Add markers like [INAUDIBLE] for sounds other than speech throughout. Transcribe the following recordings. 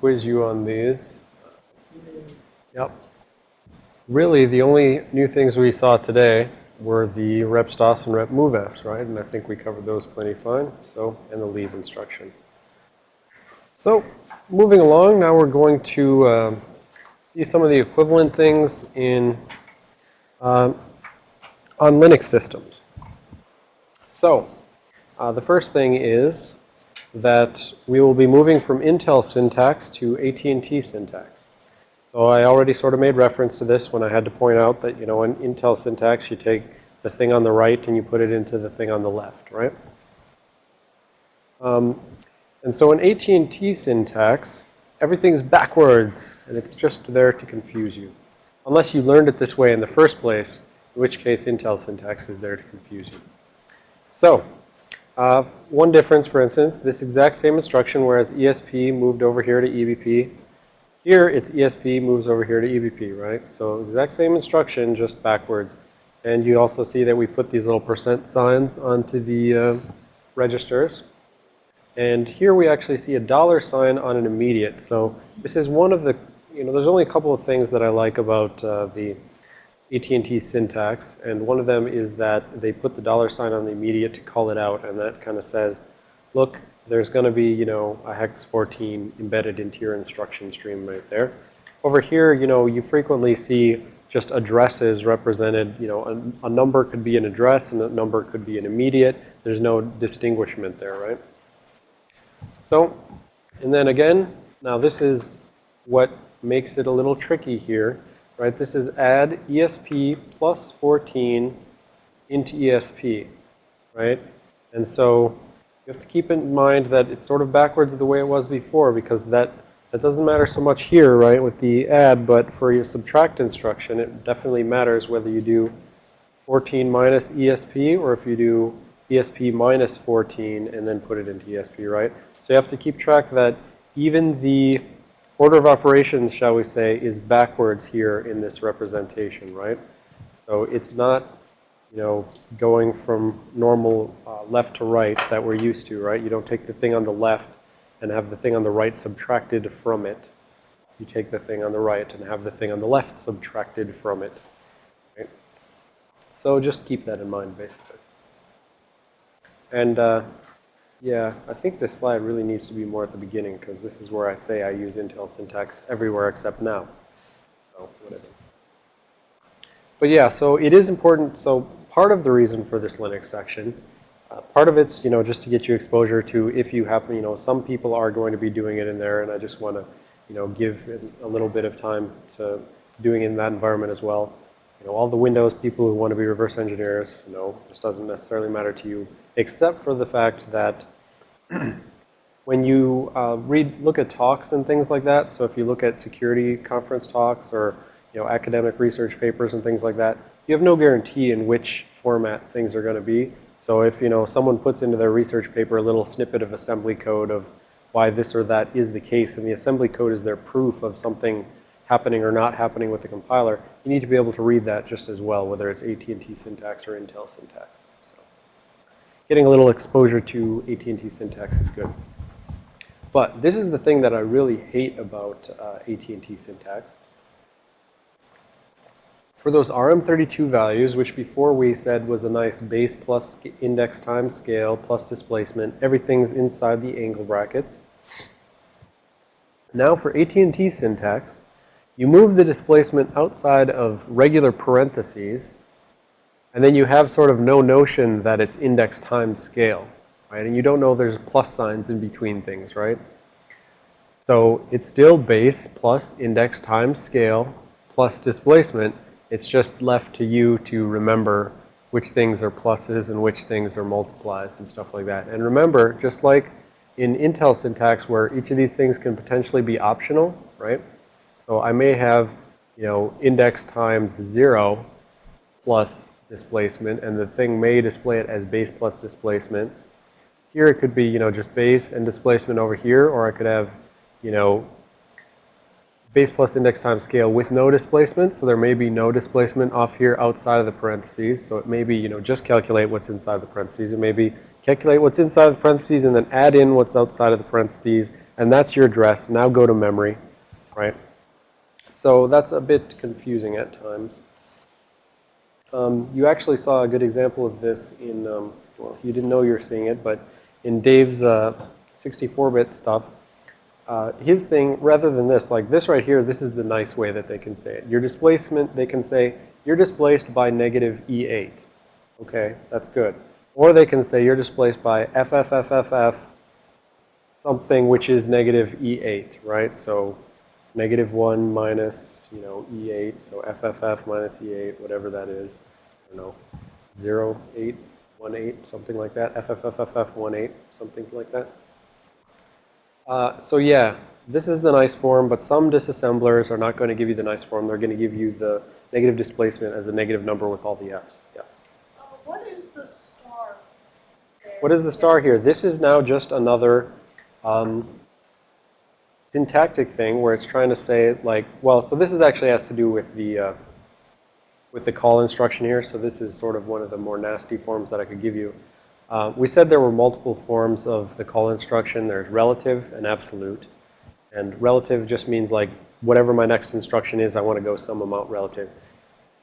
quiz you on these. Yep. Really, the only new things we saw today were the rep and rep moves, right? And I think we covered those plenty fine. So, and the leave instruction. So, moving along, now we're going to uh, see some of the equivalent things in uh, on Linux systems. So, uh, the first thing is that we will be moving from Intel syntax to AT&T syntax. So I already sort of made reference to this when I had to point out that, you know, in Intel syntax, you take the thing on the right and you put it into the thing on the left, right? Um, and so in AT&T syntax, everything's backwards, and it's just there to confuse you. Unless you learned it this way in the first place, in which case Intel syntax is there to confuse you. So, uh, one difference, for instance, this exact same instruction, whereas ESP moved over here to EBP, here it's ESP moves over here to EBP, right? So exact same instruction, just backwards. And you also see that we put these little percent signs onto the uh, registers. And here we actually see a dollar sign on an immediate. So this is one of the, you know, there's only a couple of things that I like about uh, the AT&T syntax. And one of them is that they put the dollar sign on the immediate to call it out. And that kind of says, look, there's going to be, you know, a hex 14 embedded into your instruction stream right there. Over here, you know, you frequently see just addresses represented, you know, a, a number could be an address and a number could be an immediate. There's no distinguishment there, right? So, and then again, now this is what makes it a little tricky here, right? This is add ESP plus 14 into ESP, right? And so you have to keep in mind that it's sort of backwards of the way it was before because that, that doesn't matter so much here, right, with the add, but for your subtract instruction, it definitely matters whether you do 14 minus ESP or if you do ESP minus 14 and then put it into ESP, right? So you have to keep track that even the order of operations, shall we say, is backwards here in this representation, right? So it's not, you know, going from normal uh, left to right that we're used to, right? You don't take the thing on the left and have the thing on the right subtracted from it. You take the thing on the right and have the thing on the left subtracted from it. Right? So just keep that in mind, basically. And uh, yeah, I think this slide really needs to be more at the beginning because this is where I say I use Intel syntax everywhere except now. So, whatever. But yeah, so it is important. So part of the reason for this Linux section, uh, part of it's, you know, just to get you exposure to if you happen, you know, some people are going to be doing it in there and I just want to, you know, give a little bit of time to doing in that environment as well. You know, all the Windows people who want to be reverse engineers, know, this doesn't necessarily matter to you, except for the fact that [CLEARS THROAT] when you uh, read, look at talks and things like that, so if you look at security conference talks or, you know, academic research papers and things like that, you have no guarantee in which format things are going to be. So if, you know, someone puts into their research paper a little snippet of assembly code of why this or that is the case, and the assembly code is their proof of something happening or not happening with the compiler, you need to be able to read that just as well, whether it's AT&T syntax or Intel syntax So getting a little exposure to AT&T syntax is good. But this is the thing that I really hate about uh, AT&T syntax. For those RM32 values, which before we said was a nice base plus index times scale plus displacement, everything's inside the angle brackets. Now for AT&T syntax, you move the displacement outside of regular parentheses and then you have sort of no notion that it's index times scale, right? And you don't know there's plus signs in between things, right? So it's still base plus index times scale plus displacement. It's just left to you to remember which things are pluses and which things are multiplies and stuff like that. And remember, just like in Intel syntax where each of these things can potentially be optional, right? So I may have, you know, index times 0 plus displacement, and the thing may display it as base plus displacement. Here it could be, you know, just base and displacement over here, or I could have, you know, base plus index times scale with no displacement. So there may be no displacement off here outside of the parentheses. So it may be, you know, just calculate what's inside the parentheses. It may be calculate what's inside the parentheses and then add in what's outside of the parentheses And that's your address. Now go to memory, right? So that's a bit confusing at times. Um, you actually saw a good example of this in, um, well, you didn't know you were seeing it, but in Dave's 64-bit uh, stuff, uh, his thing, rather than this, like this right here, this is the nice way that they can say it. Your displacement, they can say, you're displaced by negative E8. Okay, that's good. Or they can say you're displaced by FFFFF something which is negative E8, right? So negative 1 minus, you know, E8, so FFF minus E8, whatever that is. I don't know, 0, 8, 1, 8, something like that. FFFFF 1, 8, something like that. Uh, so yeah, this is the nice form, but some disassemblers are not going to give you the nice form. They're going to give you the negative displacement as a negative number with all the f's. Yes? Uh, what is the star? There? What is the star here? This is now just another um, syntactic thing where it's trying to say like, well, so this is actually has to do with the uh, with the call instruction here. So this is sort of one of the more nasty forms that I could give you. Uh, we said there were multiple forms of the call instruction. There's relative and absolute. And relative just means like whatever my next instruction is, I want to go some amount relative.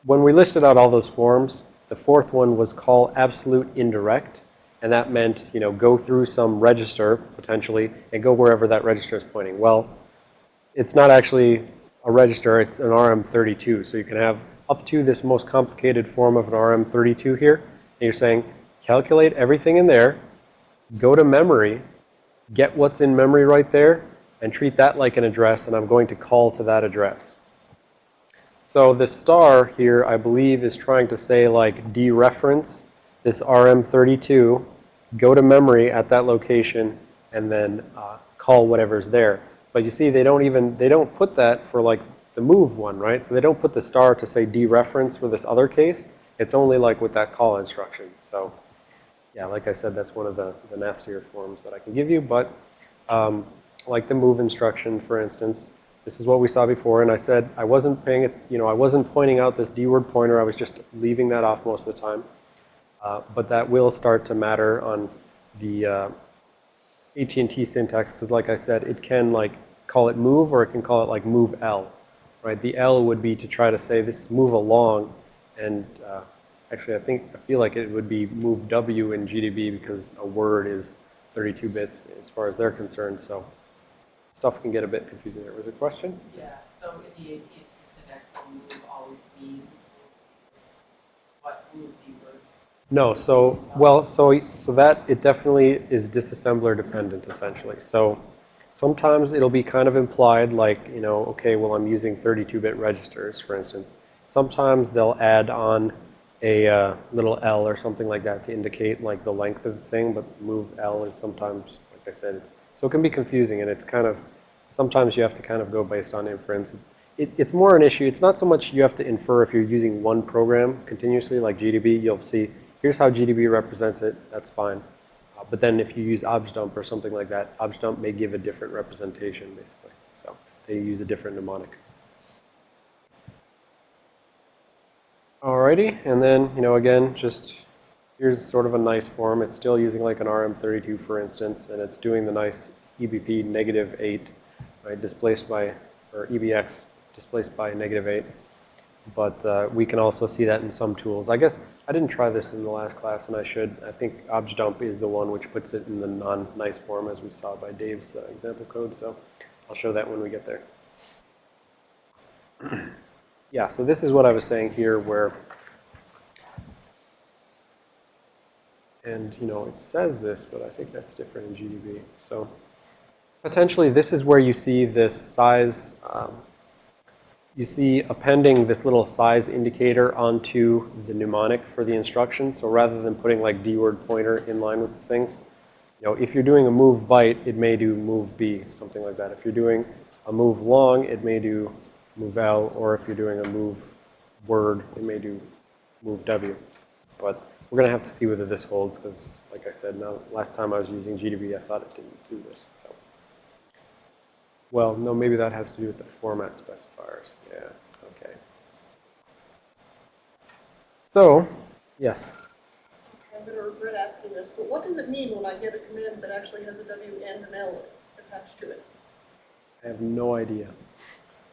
When we listed out all those forms, the fourth one was call absolute indirect. And that meant, you know, go through some register, potentially, and go wherever that register is pointing. Well, it's not actually a register. It's an RM32. So you can have up to this most complicated form of an RM32 here. And you're saying, calculate everything in there, go to memory, get what's in memory right there, and treat that like an address, and I'm going to call to that address. So this star here, I believe, is trying to say like dereference this RM32, go to memory at that location, and then uh, call whatever's there. But you see, they don't even, they don't put that for like the move one, right? So they don't put the star to say dereference for this other case. It's only like with that call instruction. So yeah, like I said, that's one of the, the nastier forms that I can give you. But um, like the move instruction, for instance, this is what we saw before. And I said I wasn't paying it, you know, I wasn't pointing out this D word pointer. I was just leaving that off most of the time. Uh, but that will start to matter on the uh, AT&T syntax because like I said, it can like call it move or it can call it like move L, right? The L would be to try to say this move along and uh, actually I think, I feel like it would be move W in GDB because a word is 32 bits as far as they're concerned. So stuff can get a bit confusing there. Was a question? Yeah, so in the AT&T syntax, will move always be what move deeper? No, so, well, so, so that, it definitely is disassembler dependent, essentially. So sometimes it'll be kind of implied, like, you know, okay, well, I'm using 32-bit registers, for instance. Sometimes they'll add on a uh, little L or something like that to indicate, like, the length of the thing, but move L is sometimes, like I said, it's, so it can be confusing, and it's kind of, sometimes you have to kind of go based on inference. It, it's more an issue. It's not so much you have to infer if you're using one program continuously, like GDB, you'll see here's how GDB represents it, that's fine. Uh, but then if you use objdump or something like that, objdump may give a different representation, basically. So they use a different mnemonic. Alrighty, and then, you know, again, just here's sort of a nice form. It's still using like an RM32, for instance, and it's doing the nice EBP negative 8, right, displaced by, or EBX displaced by negative 8. But uh, we can also see that in some tools. I guess I didn't try this in the last class, and I should. I think objdump is the one which puts it in the non-nice form, as we saw by Dave's uh, example code. So I'll show that when we get there. [CLEARS THROAT] yeah, so this is what I was saying here, where, and you know, it says this, but I think that's different in GDB. So potentially, this is where you see this size. Um, you see appending this little size indicator onto the mnemonic for the instruction. So rather than putting like D word pointer in line with the things, you know, if you're doing a move byte, it may do move B, something like that. If you're doing a move long, it may do move L, or if you're doing a move word, it may do move W. But we're going to have to see whether this holds because, like I said, now, last time I was using GDB, I thought it didn't do this. So, Well, no, maybe that has to do with the format specifiers. Yeah, okay. So, yes. I'm going to regret asking this, but what does it mean when I get a command that actually has a W and an L attached to it? I have no idea.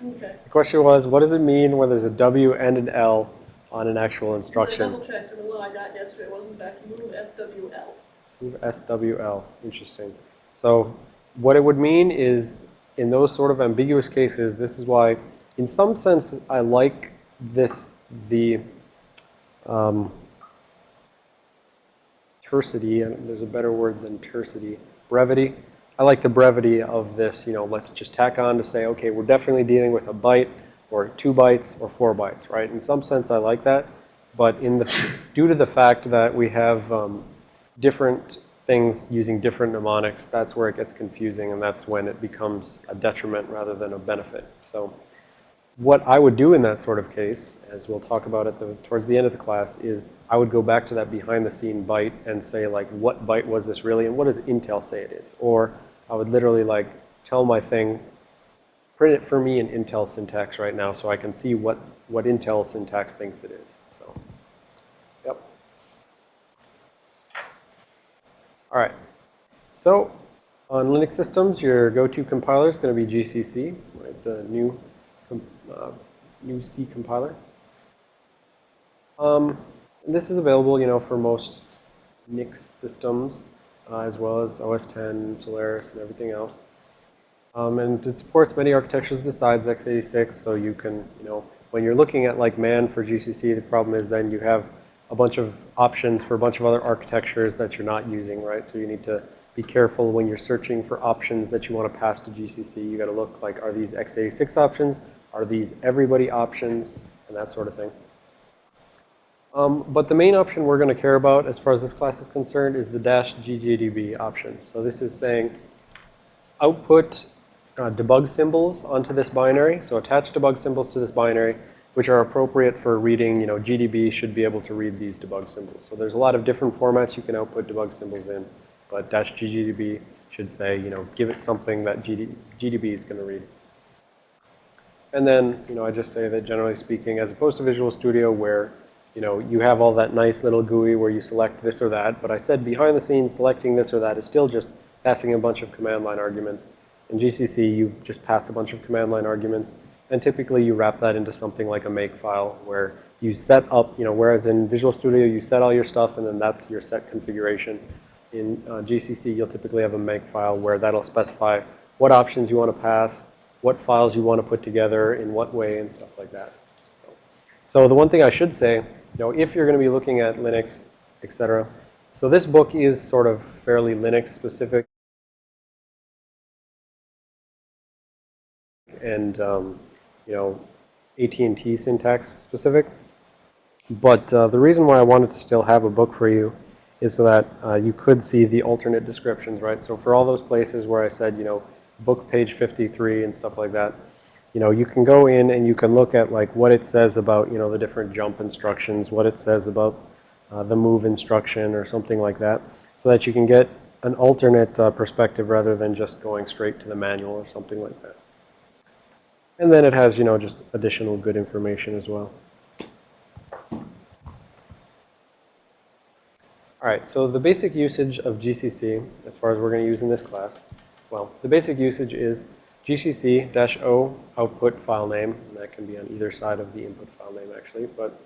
Okay. The question was, what does it mean when there's a W and an L on an actual So I instruction? double checked and the one I got yesterday was in fact move SWL. Move SWL. Interesting. So what it would mean is, in those sort of ambiguous cases, this is why, in some sense, I like this, the um, tercity, and there's a better word than tersity, brevity. I like the brevity of this, you know, let's just tack on to say, okay, we're definitely dealing with a byte, or two bytes, or four bytes, right? In some sense, I like that. But in the, due to the fact that we have um, different things using different mnemonics, that's where it gets confusing, and that's when it becomes a detriment rather than a benefit. So what I would do in that sort of case, as we'll talk about at the, towards the end of the class, is I would go back to that behind-the-scene byte and say, like, what byte was this really, and what does Intel say it is? Or I would literally, like, tell my thing, print it for me in Intel syntax right now so I can see what, what Intel syntax thinks it is. So, yep. All right. So on Linux systems, your go-to compiler is going to be GCC, right? The GNU, uh, GNU C compiler. Um, this is available, you know, for most NIX systems, uh, as well as OS 10, Solaris, and everything else. Um, and it supports many architectures besides x86, so you can, you know, when you're looking at like man for GCC, the problem is then you have a bunch of options for a bunch of other architectures that you're not using, right? So you need to be careful when you're searching for options that you want to pass to GCC. You got to look like, are these x86 options? Are these everybody options? And that sort of thing. Um, but the main option we're going to care about as far as this class is concerned is the dash ggdb option. So this is saying output uh, debug symbols onto this binary. So attach debug symbols to this binary, which are appropriate for reading, you know, GDB should be able to read these debug symbols. So there's a lot of different formats you can output debug symbols in, but dash ggdb should say, you know, give it something that GD, GDB is going to read. And then, you know, I just say that generally speaking, as opposed to Visual Studio where, you know, you have all that nice little GUI where you select this or that, but I said behind the scenes selecting this or that is still just passing a bunch of command line arguments. In GCC, you just pass a bunch of command line arguments, and typically you wrap that into something like a make file where you set up, you know, whereas in Visual Studio you set all your stuff and then that's your set configuration. In uh, GCC, you'll typically have a make file where that'll specify what options you want to pass, what files you want to put together, in what way, and stuff like that. So, so the one thing I should say, you know, if you're going to be looking at Linux, etc., so this book is sort of fairly Linux specific. and um, you know AT&T syntax specific. But uh, the reason why I wanted to still have a book for you is so that uh, you could see the alternate descriptions, right? So for all those places where I said, you know, book page 53 and stuff like that, you know, you can go in and you can look at like what it says about, you know, the different jump instructions, what it says about uh, the move instruction or something like that, so that you can get an alternate uh, perspective rather than just going straight to the manual or something like that. And then it has, you know, just additional good information as well. All right, so the basic usage of GCC, as far as we're going to use in this class, well, the basic usage is GCC-O output file name, and that can be on either side of the input file name actually, but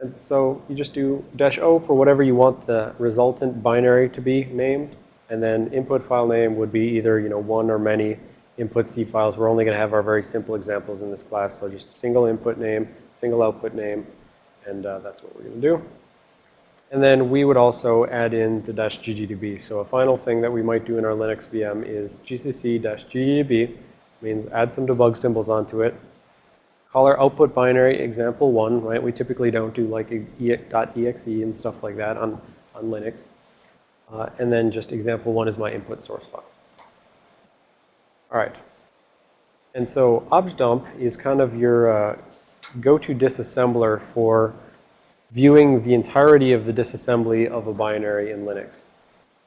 and so you just do dash O for whatever you want the resultant binary to be named, and then input file name would be either, you know, one or many input C files. We're only going to have our very simple examples in this class, so just single input name, single output name, and uh, that's what we're going to do. And then we would also add in the dash ggdb. So a final thing that we might do in our Linux VM is gcc dash ggdb means add some debug symbols onto it. Call our output binary example one, right? We typically don't do like .exe and stuff like that on, on Linux. Uh, and then just example one is my input source file. All right. And so objdump is kind of your uh, go-to disassembler for viewing the entirety of the disassembly of a binary in Linux.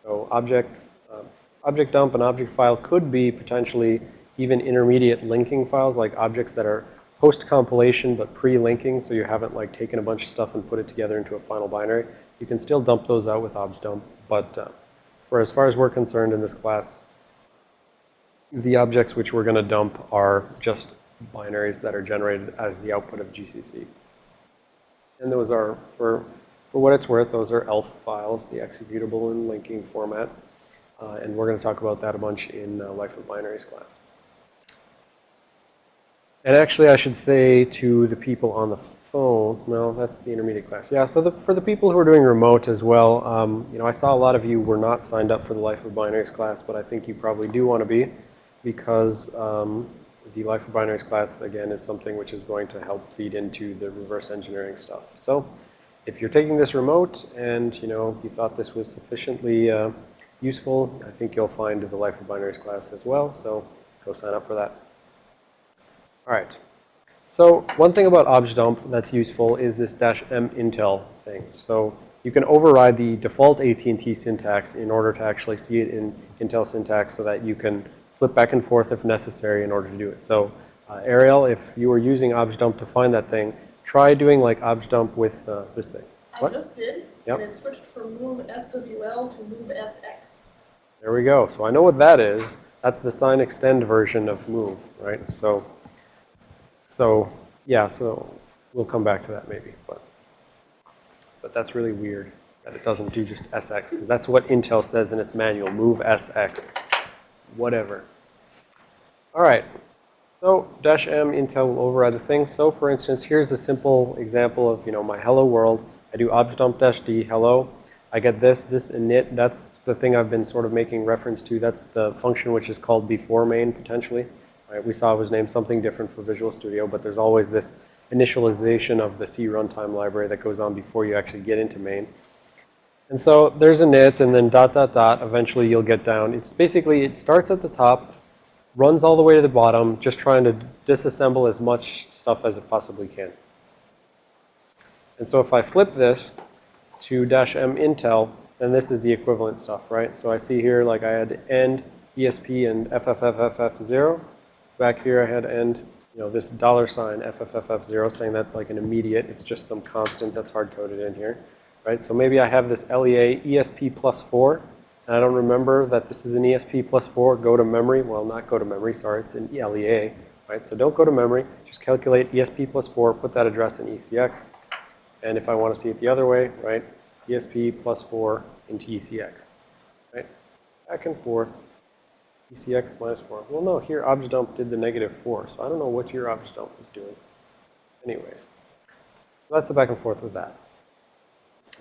So object, uh, object dump and object file could be potentially even intermediate linking files, like objects that are post-compilation but pre-linking, so you haven't like taken a bunch of stuff and put it together into a final binary. You can still dump those out with objdump, but uh, for as far as we're concerned in this class, the objects which we're going to dump are just binaries that are generated as the output of GCC. And those are, for, for what it's worth, those are ELF files, the executable and linking format. Uh, and we're going to talk about that a bunch in uh, Life of Binaries class. And actually, I should say to the people on the phone, no, that's the intermediate class. Yeah, so the, for the people who are doing remote as well, um, you know, I saw a lot of you were not signed up for the Life of Binaries class, but I think you probably do want to be because um, the Life of Binaries class, again, is something which is going to help feed into the reverse engineering stuff. So if you're taking this remote and, you know, you thought this was sufficiently uh, useful, I think you'll find the Life of Binaries class as well. So go sign up for that. All right. So one thing about objdump that's useful is this dash m intel thing. So you can override the default AT&T syntax in order to actually see it in Intel syntax so that you can flip back and forth if necessary in order to do it. So uh, Ariel, if you were using objdump to find that thing, try doing like objdump with uh, this thing. I just did, Yep. and it switched from move SWL to move SX. There we go. So I know what that is. That's the sign extend version of move, right? So, so yeah, so we'll come back to that maybe, but, but that's really weird that it doesn't do just SX because that's what Intel says in its manual, move SX, whatever. All right. So dash M Intel will override the thing. So for instance, here's a simple example of, you know, my hello world. I do objdump dash D, hello. I get this, this init. That's the thing I've been sort of making reference to. That's the function which is called before main potentially. Right? We saw it was named something different for Visual Studio, but there's always this initialization of the C runtime library that goes on before you actually get into main. And so there's init and then dot, dot, dot. Eventually you'll get down. It's basically, it starts at the top, runs all the way to the bottom, just trying to disassemble as much stuff as it possibly can. And so if I flip this to dash M Intel, then this is the equivalent stuff, right? So I see here, like I had end ESP and FFFFF0. Back here I had end, you know, this dollar sign FFFF0 saying that's like an immediate. It's just some constant that's hard-coded in here, right? So maybe I have this LEA ESP plus 4. And I don't remember that this is an ESP plus 4. Go to memory. Well, not go to memory. Sorry, it's an LEA, right? So don't go to memory. Just calculate ESP plus 4. Put that address in ECX. And if I want to see it the other way, right, ESP plus 4 into ECX, right? Back and forth, ECX minus 4. Well, no, here objdump did the negative 4, so I don't know what your objdump is doing. Anyways, so that's the back and forth with that.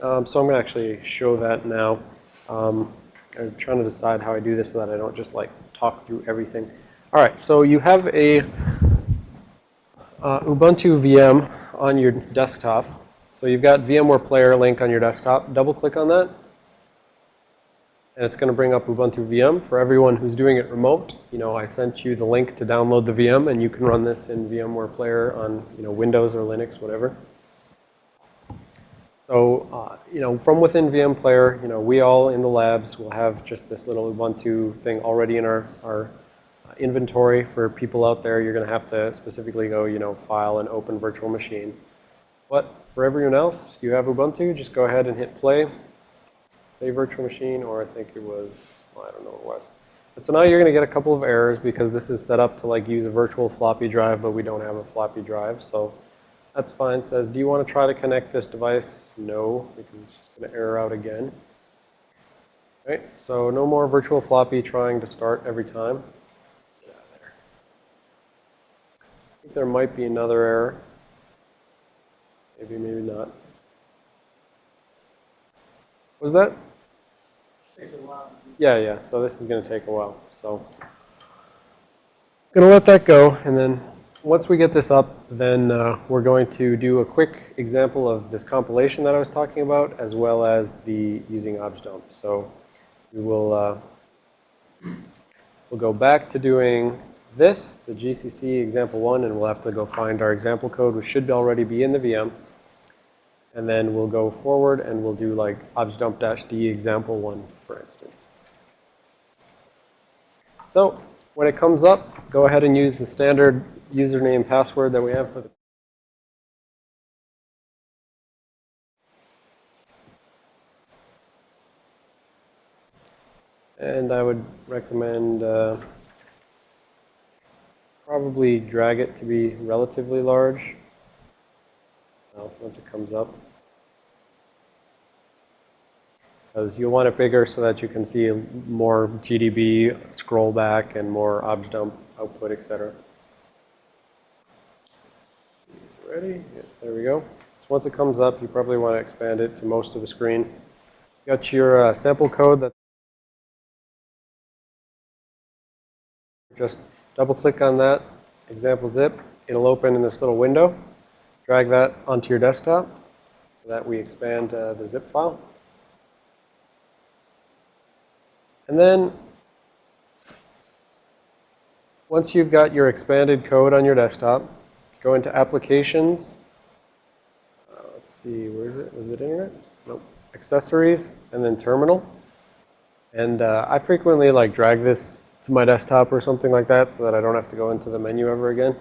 Um, so I'm going to actually show that now. Um, I'm trying to decide how I do this so that I don't just like talk through everything. All right, so you have a uh, Ubuntu VM on your desktop. So you've got VMware Player link on your desktop. Double click on that. And it's going to bring up Ubuntu VM. For everyone who's doing it remote, you know, I sent you the link to download the VM, and you can run this in VMware Player on, you know, Windows or Linux, whatever. So, uh, you know, from within VM Player, you know, we all in the labs will have just this little Ubuntu thing already in our, our uh, inventory. For people out there, you're going to have to specifically go, you know, file and open virtual machine. But for everyone else, you have Ubuntu, just go ahead and hit play. Play virtual machine, or I think it was, well, I don't know what it was. But so now you're going to get a couple of errors because this is set up to like use a virtual floppy drive, but we don't have a floppy drive. So that's fine. It says, do you want to try to connect this device? No, because it's just going to error out again. Right, so no more virtual floppy trying to start every time. Get out of there. I think there might be another error. Maybe, maybe not. Was that? Yeah, yeah. So this is going to take a while. So I'm going to let that go, and then once we get this up, then uh, we're going to do a quick example of this compilation that I was talking about, as well as the using objdump. So we will uh, we'll go back to doing this, the GCC example one, and we'll have to go find our example code, which should already be in the VM. And then we'll go forward and we'll do like objdump-d example one, for instance. So when it comes up, go ahead and use the standard username password that we have for the And I would recommend uh, probably drag it to be relatively large. Well, once it comes up. Because you'll want it bigger so that you can see more GDB scroll back and more obj dump output, etc. Ready? Yes, there we go. So once it comes up, you probably want to expand it to most of the screen. Got your uh, sample code that just double click on that example zip. It'll open in this little window. Drag that onto your desktop so that we expand uh, the zip file. And then once you've got your expanded code on your desktop, go into Applications. Uh, let's see, where is it? Was it Internet? Nope. Accessories, and then Terminal. And uh, I frequently like drag this to my desktop or something like that so that I don't have to go into the menu ever again.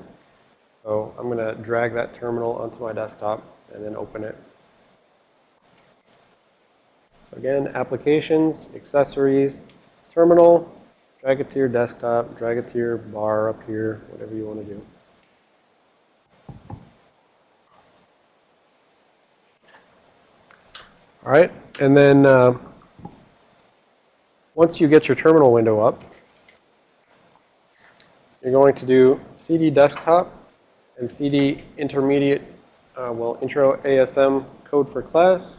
So I'm going to drag that terminal onto my desktop and then open it. So again, Applications, Accessories, Terminal, drag it to your desktop, drag it to your bar up here, whatever you want to do. All right, and then uh, once you get your terminal window up, you're going to do CD desktop and CD intermediate, uh, well, intro ASM code for class,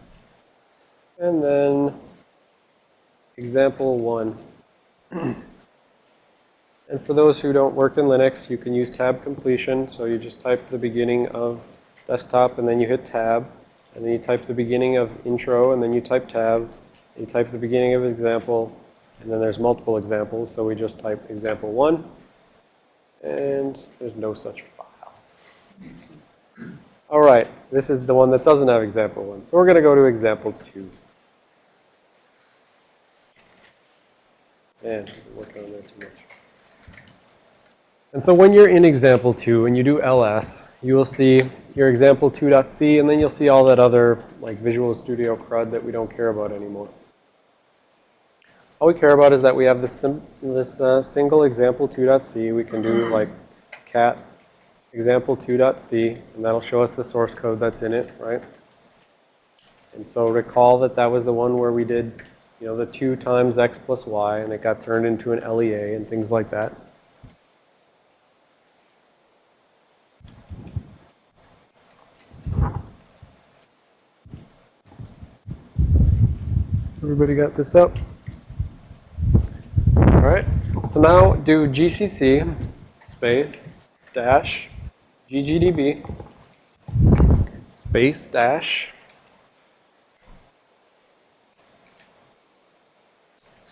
and then Example 1. and for those who don't work in Linux, you can use tab completion. So you just type the beginning of desktop, and then you hit tab. And then you type the beginning of intro, and then you type tab. You type the beginning of example, and then there's multiple examples. So we just type example 1. And there's no such file. All right, this is the one that doesn't have example 1. So we're going to go to example 2. On that too much. And so when you're in example 2 and you do ls, you will see your example 2.c and then you'll see all that other like Visual Studio crud that we don't care about anymore. All we care about is that we have this, this uh, single example 2.c. We can do like cat example 2.c and that'll show us the source code that's in it, right? And so recall that that was the one where we did you know, the 2 times x plus y, and it got turned into an LEA and things like that. Everybody got this up? All right. So now do GCC space dash ggdb space dash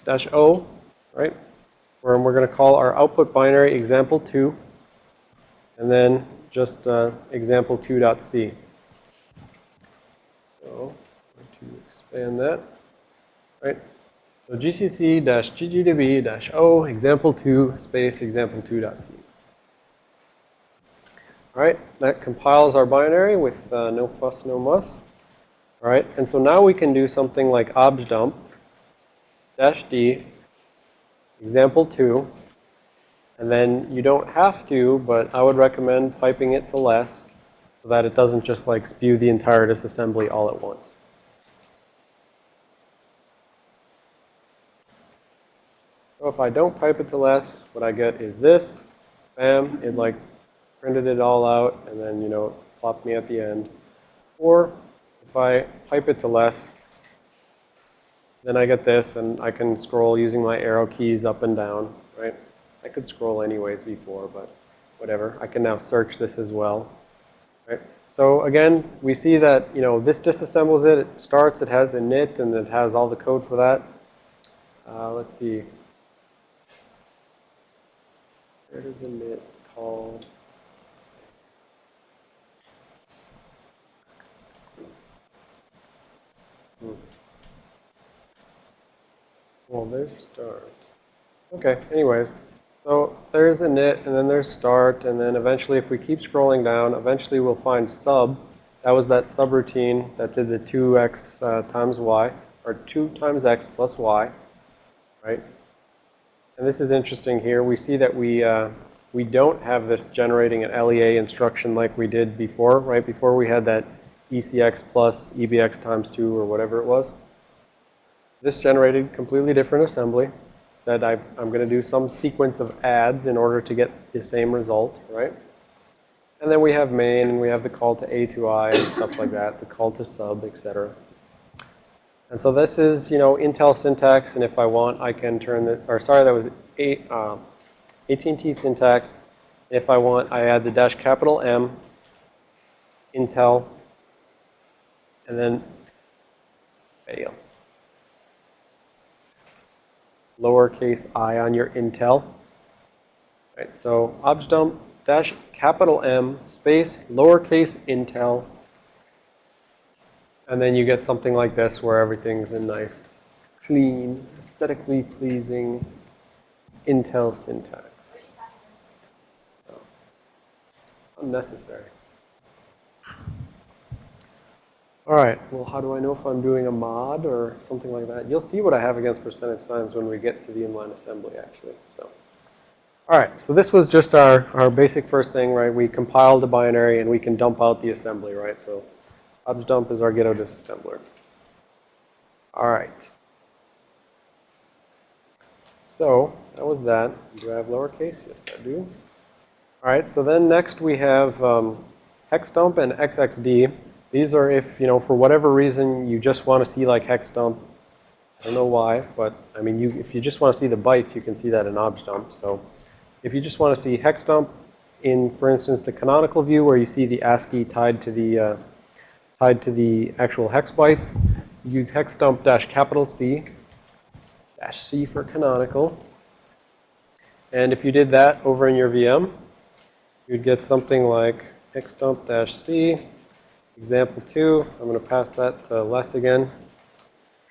dash O, right? Where we're going to call our output binary example 2, and then just uh, example 2.c. So, I'm going to expand that, right? So GCC dash ggdb dash O example 2 space example 2.c. All right, that compiles our binary with uh, no fuss, no muss. All right, and so now we can do something like objdump dash D, example 2, and then you don't have to, but I would recommend piping it to less so that it doesn't just like spew the entire disassembly all at once. So if I don't pipe it to less, what I get is this. Bam, it like printed it all out and then, you know, plopped me at the end. Or if I pipe it to less, then I get this, and I can scroll using my arrow keys up and down, right? I could scroll anyways before, but whatever. I can now search this as well, right? So again, we see that, you know, this disassembles it. It starts, it has a init, and it has all the code for that. Uh, let's see. Where does init called? Hmm. Well, there's start. Okay, anyways. So there's init, and then there's start, and then eventually if we keep scrolling down, eventually we'll find sub. That was that subroutine that did the 2x uh, times y, or 2 times x plus y, right? And this is interesting here. We see that we, uh, we don't have this generating an LEA instruction like we did before, right? Before we had that ECX plus EBX times 2 or whatever it was. This generated completely different assembly. Said I, I'm going to do some sequence of adds in order to get the same result, right? And then we have main, and we have the call to A to I and stuff like that, the call to sub, etc. And so this is, you know, Intel syntax, and if I want, I can turn the, or sorry, that was eight, uh, AT&T syntax. If I want, I add the dash capital M, Intel, and then fail. Lowercase i on your Intel. Right, so objdump dash capital M space lowercase Intel. And then you get something like this where everything's in nice, clean, aesthetically pleasing Intel syntax. So, unnecessary. All right, well, how do I know if I'm doing a mod or something like that? You'll see what I have against percentage signs when we get to the inline assembly, actually. So, all right, so this was just our, our basic first thing, right? We compiled the binary and we can dump out the assembly, right? So, objdump is our ghetto disassembler. All right. So, that was that. Do I have lowercase? Yes, I do. All right, so then next we have um, hexdump and xxd. These are if, you know, for whatever reason you just want to see like hex dump. I don't know why, but I mean, you, if you just want to see the bytes, you can see that in objdump. So if you just want to see hex dump in, for instance, the canonical view where you see the ASCII tied to the, uh, tied to the actual hex bytes, use hex dump dash capital C, dash C for canonical. And if you did that over in your VM, you'd get something like hex dump dash C Example 2, I'm going to pass that to less again.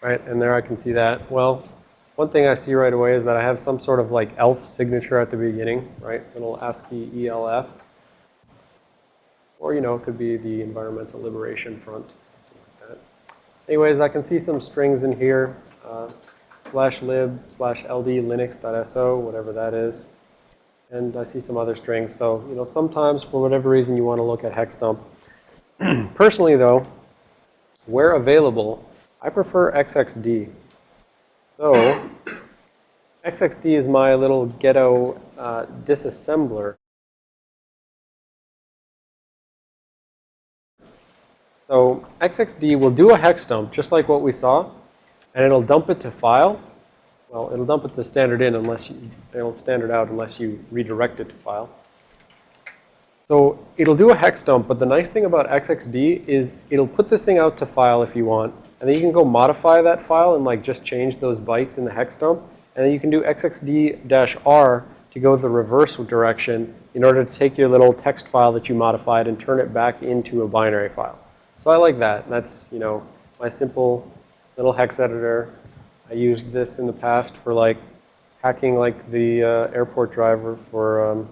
Right, and there I can see that. Well, one thing I see right away is that I have some sort of like ELF signature at the beginning, right? Little ASCII ELF. Or, you know, it could be the Environmental Liberation Front, something like that. Anyways, I can see some strings in here. Uh, slash lib slash ld linux.so, whatever that is. And I see some other strings. So, you know, sometimes for whatever reason you want to look at hex dump, [CLEARS THROAT] Personally, though, where available, I prefer XXD. So, XXD is my little ghetto uh, disassembler. So, XXD will do a hex dump, just like what we saw, and it'll dump it to file. Well, it'll dump it to standard in unless you, it'll standard out unless you redirect it to file. So it'll do a hex dump, but the nice thing about XXD is it'll put this thing out to file if you want, and then you can go modify that file and like just change those bytes in the hex dump, and then you can do XXD-R to go the reverse direction in order to take your little text file that you modified and turn it back into a binary file. So I like that. That's, you know, my simple little hex editor. I used this in the past for like hacking like the uh, airport driver for um,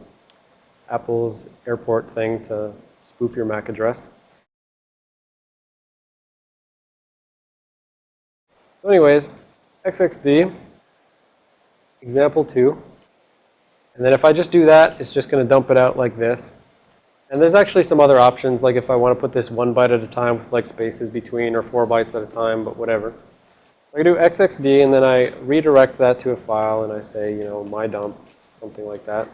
Apple's airport thing to spoof your MAC address. So anyways, XXD, example 2. And then if I just do that, it's just going to dump it out like this. And there's actually some other options, like if I want to put this one byte at a time with like spaces between or four bytes at a time, but whatever. I do XXD and then I redirect that to a file and I say, you know, my dump, something like that.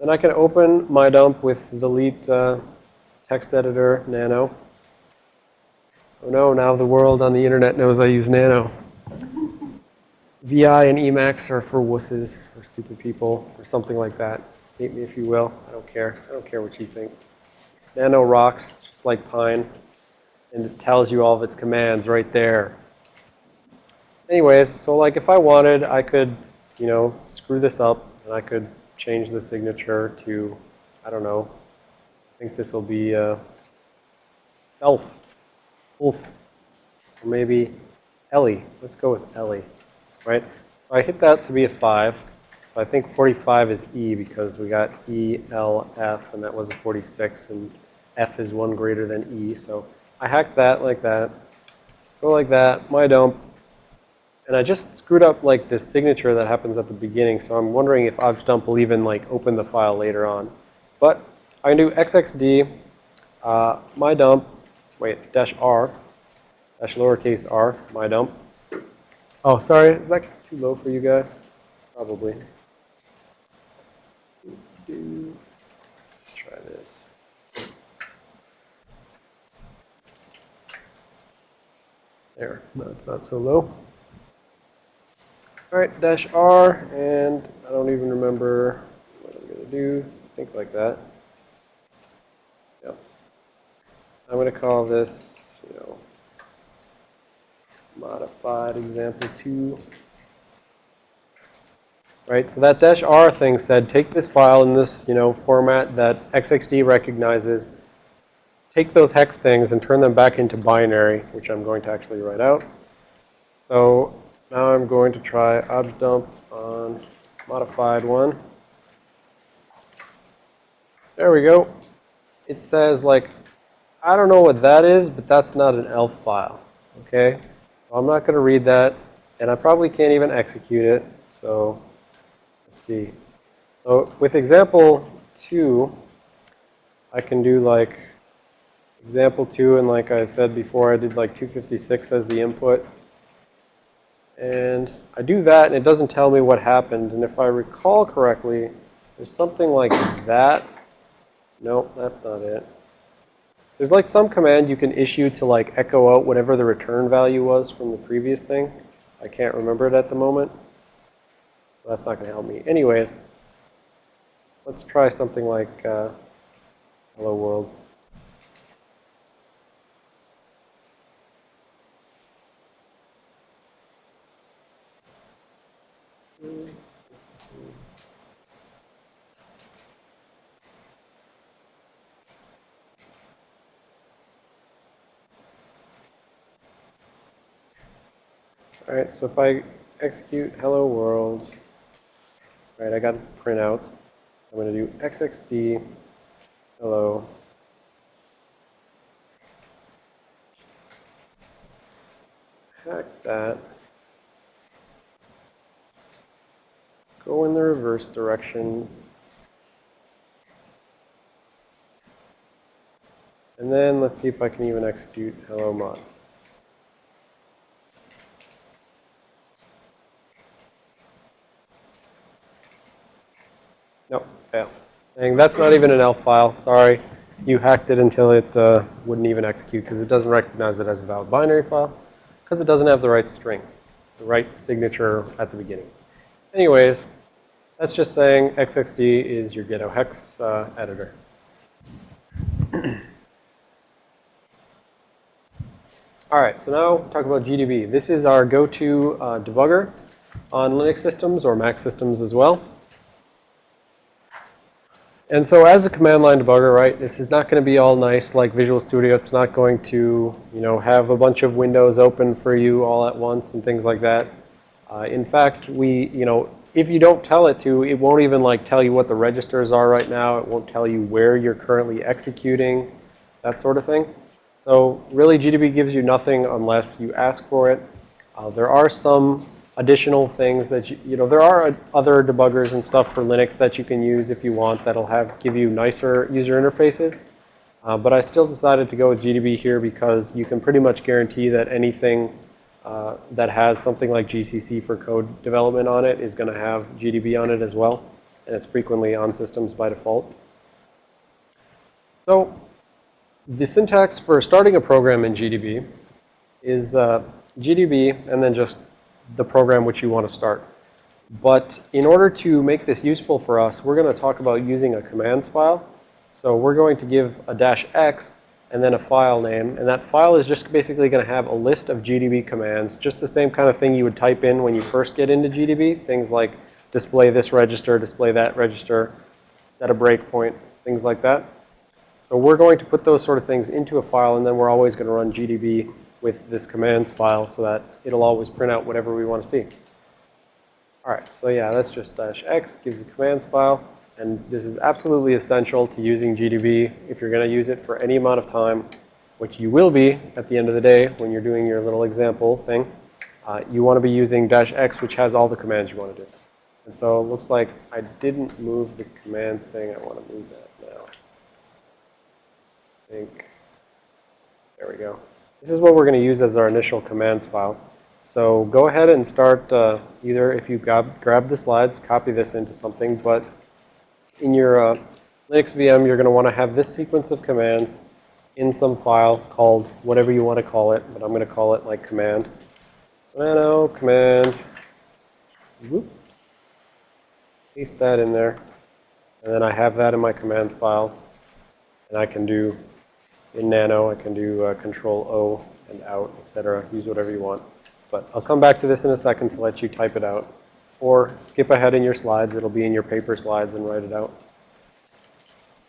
Then I can open my dump with the Leet uh, text editor, Nano. Oh no, now the world on the internet knows I use Nano. VI and Emacs are for wusses, for stupid people, or something like that. Hate me if you will. I don't care. I don't care what you think. Nano rocks, just like Pine. And it tells you all of its commands right there. Anyways, so like if I wanted, I could, you know, screw this up and I could change the signature to, I don't know, I think this will be uh, Elf, Wolf, or maybe Ellie. Let's go with Ellie, right? So I hit that to be a 5. So I think 45 is E because we got E, L, F, and that was a 46, and F is 1 greater than E. So I hacked that like that. Go like that, my dump, And I just screwed up like this signature that happens at the beginning, so I'm wondering if objdump will even like open the file later on. But I can do xxd, uh, my dump, wait, dash r, dash lowercase r, my dump. Oh, sorry, is that too low for you guys? Probably. Let's try this. There, no, it's not so low. All right, dash R, and I don't even remember what I'm going to do. Think like that. Yep. I'm going to call this, you know, modified example 2. Right, so that dash R thing said, take this file in this, you know, format that XXD recognizes, take those hex things and turn them back into binary, which I'm going to actually write out. So now I'm going to try objdump on modified one. There we go. It says like, I don't know what that is, but that's not an ELF file. Okay? So I'm not going to read that, and I probably can't even execute it. So let's see. So with example 2, I can do like example 2, and like I said before, I did like 256 as the input. And I do that, and it doesn't tell me what happened. And if I recall correctly, there's something like that. Nope, that's not it. There's like some command you can issue to like echo out whatever the return value was from the previous thing. I can't remember it at the moment. So that's not going to help me. Anyways, let's try something like uh, hello world. All right, so if I execute hello world, right, I got print out. I'm going to do xxd hello. Hack that. Go in the reverse direction. And then let's see if I can even execute hello mod. Fail. Saying that's not even an ELF file. Sorry. You hacked it until it uh, wouldn't even execute because it doesn't recognize it as a valid binary file because it doesn't have the right string, the right signature at the beginning. Anyways, that's just saying XXD is your ghetto hex uh, editor. [CLEARS THROAT] All right, so now talk about GDB. This is our go-to uh, debugger on Linux systems or Mac systems as well. And so as a command line debugger, right, this is not going to be all nice like Visual Studio. It's not going to, you know, have a bunch of windows open for you all at once and things like that. Uh, in fact, we, you know, if you don't tell it to, it won't even like tell you what the registers are right now. It won't tell you where you're currently executing, that sort of thing. So really GDB gives you nothing unless you ask for it. Uh, there are some additional things that you, you know, there are other debuggers and stuff for Linux that you can use if you want that'll have, give you nicer user interfaces. Uh, but I still decided to go with GDB here because you can pretty much guarantee that anything uh, that has something like GCC for code development on it is going to have GDB on it as well. And it's frequently on systems by default. So the syntax for starting a program in GDB is uh, GDB and then just the program which you want to start. But in order to make this useful for us, we're going to talk about using a commands file. So we're going to give a dash x and then a file name. And that file is just basically going to have a list of GDB commands, just the same kind of thing you would type in when you first get into GDB. Things like display this register, display that register, set a breakpoint, things like that. So we're going to put those sort of things into a file, and then we're always going to run GDB with this commands file so that it'll always print out whatever we want to see. All right, so yeah, that's just dash x, gives a commands file. And this is absolutely essential to using GDB if you're going to use it for any amount of time, which you will be at the end of the day when you're doing your little example thing. uh, you want to be using dash x, which has all the commands you want to do. And so it looks like I didn't move the commands thing. I want to move that now. I think, there we go. This is what we're going to use as our initial commands file. So go ahead and start uh, either if you grab, grab the slides, copy this into something, but in your uh, Linux VM, you're going to want to have this sequence of commands in some file called whatever you want to call it, but I'm going to call it like command. Nano command, whoop, paste that in there, and then I have that in my commands file, and I can do in Nano, I can do uh, Control O and out, etc. Use whatever you want. But I'll come back to this in a second to let you type it out. Or skip ahead in your slides. It'll be in your paper slides and write it out.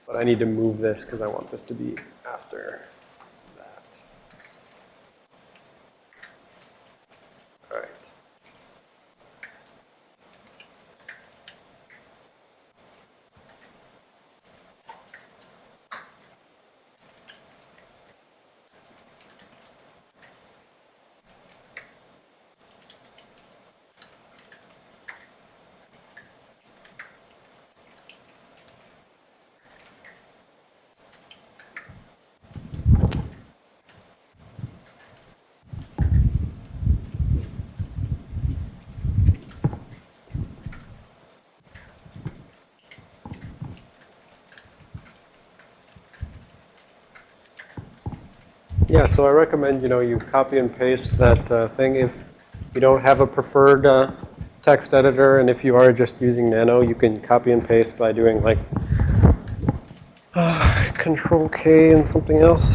But I need to move this because I want this to be after that. All right. Yeah, so I recommend, you know, you copy and paste that uh, thing if you don't have a preferred uh, text editor, and if you are just using Nano, you can copy and paste by doing like uh, Control K and something else.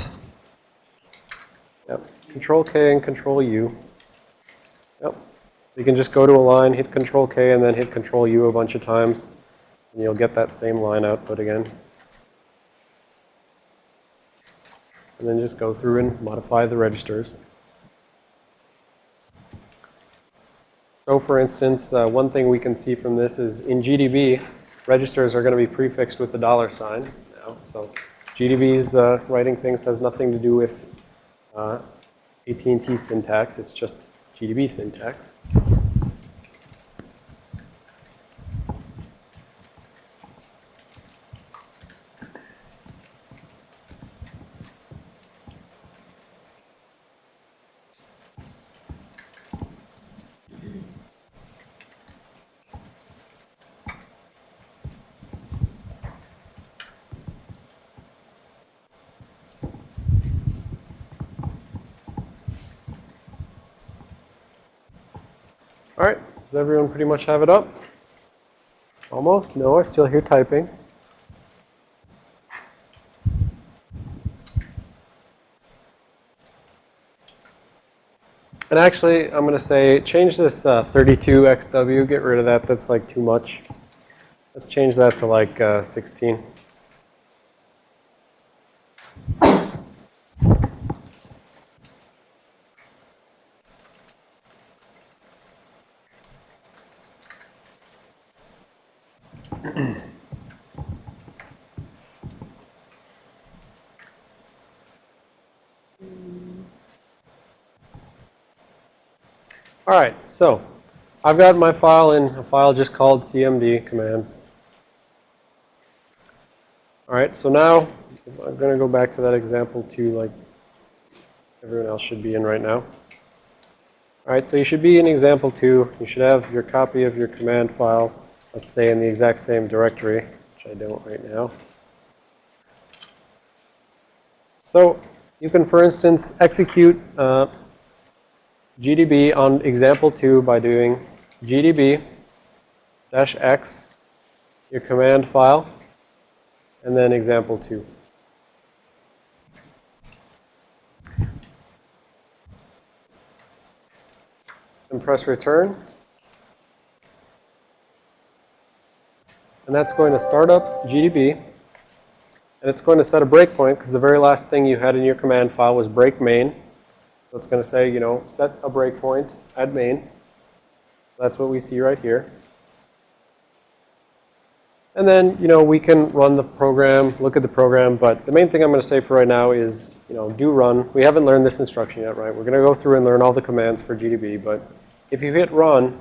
Yep, Control K and Control U. Yep. You can just go to a line, hit Control K, and then hit Control U a bunch of times, and you'll get that same line output again. And then just go through and modify the registers. So for instance, uh, one thing we can see from this is in GDB, registers are going to be prefixed with the dollar sign now. So GDB's uh, writing things has nothing to do with uh, AT&T syntax. It's just GDB syntax. All right, does everyone pretty much have it up? Almost? No, I still hear typing. And actually, I'm going to say, change this uh, 32XW, get rid of that, that's like too much. Let's change that to like uh, 16. All right, so I've got my file in a file just called cmd command. All right, so now I'm going to go back to that example two like everyone else should be in right now. All right, so you should be in example two. You should have your copy of your command file, let's say in the exact same directory, which I don't right now. So you can, for instance, execute uh, GDB on example 2 by doing GDB dash X, your command file, and then example 2. And press return. And that's going to start up GDB. And it's going to set a breakpoint because the very last thing you had in your command file was break main. It's going to say, you know, set a breakpoint at main. That's what we see right here. And then, you know, we can run the program, look at the program, but the main thing I'm going to say for right now is you know, do run. We haven't learned this instruction yet, right? We're going to go through and learn all the commands for GDB, but if you hit run,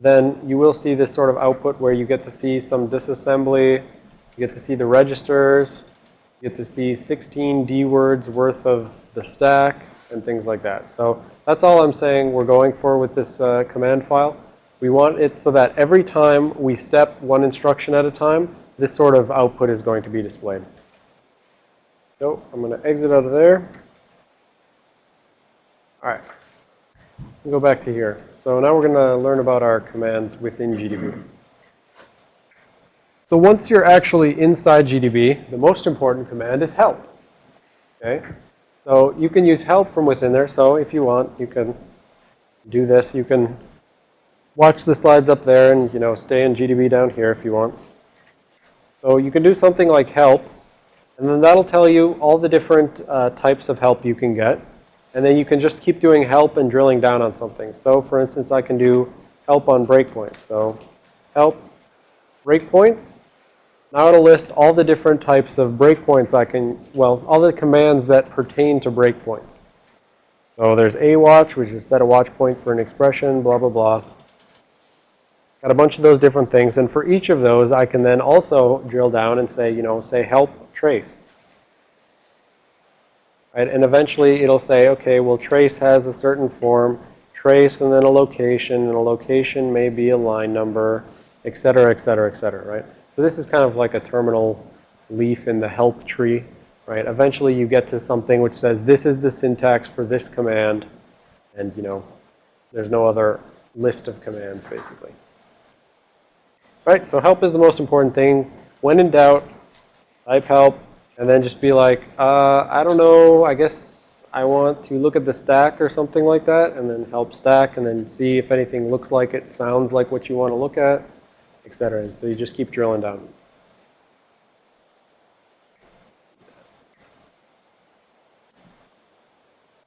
then you will see this sort of output where you get to see some disassembly, you get to see the registers, you get to see 16 D words worth of the stack, and things like that. So that's all I'm saying we're going for with this uh, command file. We want it so that every time we step one instruction at a time, this sort of output is going to be displayed. So I'm going to exit out of there. All right. Go back to here. So now we're going to learn about our commands within GDB. So once you're actually inside GDB, the most important command is help. Okay? So you can use help from within there. So if you want, you can do this. You can watch the slides up there and, you know, stay in GDB down here if you want. So you can do something like help, and then that'll tell you all the different uh, types of help you can get. And then you can just keep doing help and drilling down on something. So for instance, I can do help on breakpoints. So help breakpoints. Now it'll list all the different types of breakpoints I can, well, all the commands that pertain to breakpoints. So there's a watch, which is set a watch point for an expression, blah, blah, blah. Got a bunch of those different things. And for each of those, I can then also drill down and say, you know, say help trace. Right? And eventually it'll say, okay, well, trace has a certain form, trace and then a location, and a location may be a line number, et cetera, et cetera, et cetera, right? So this is kind of like a terminal leaf in the help tree, right? Eventually you get to something which says this is the syntax for this command, and you know, there's no other list of commands basically. Right, so help is the most important thing. When in doubt, type help, and then just be like, uh, I don't know, I guess I want to look at the stack or something like that, and then help stack, and then see if anything looks like it, sounds like what you want to look at etc. So you just keep drilling down.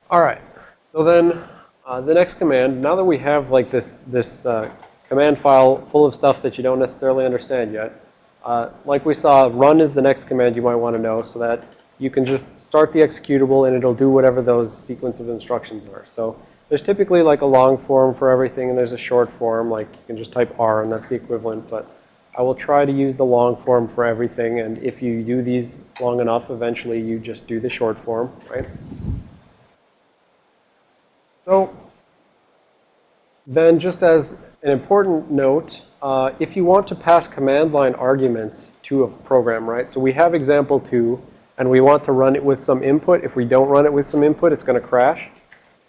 All right. So then uh, the next command, now that we have like this, this uh, command file full of stuff that you don't necessarily understand yet, uh, like we saw, run is the next command you might want to know so that you can just start the executable and it'll do whatever those sequence of instructions are. So there's typically like a long form for everything, and there's a short form, like you can just type R, and that's the equivalent. But I will try to use the long form for everything, and if you do these long enough, eventually you just do the short form, right? So then just as an important note, uh, if you want to pass command line arguments to a program, right? So we have example two, and we want to run it with some input. If we don't run it with some input, it's going to crash